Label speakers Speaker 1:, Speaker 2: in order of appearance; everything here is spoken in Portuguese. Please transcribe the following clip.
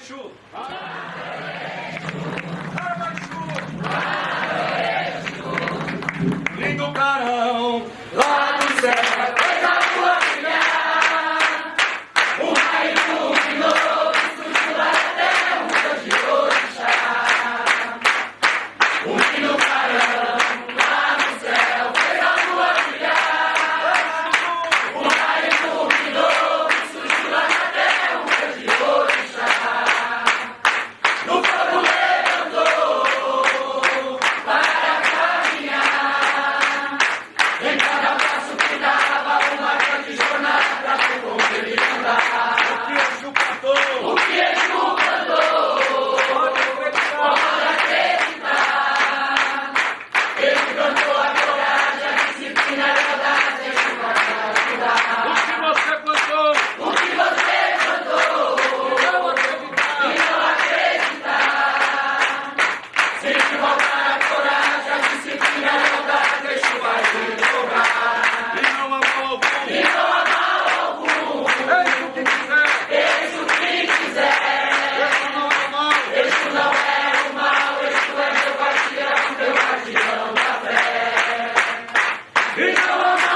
Speaker 1: Exu! Arma Exu! Lindo carão, lá do céu, coisa boa! Freedom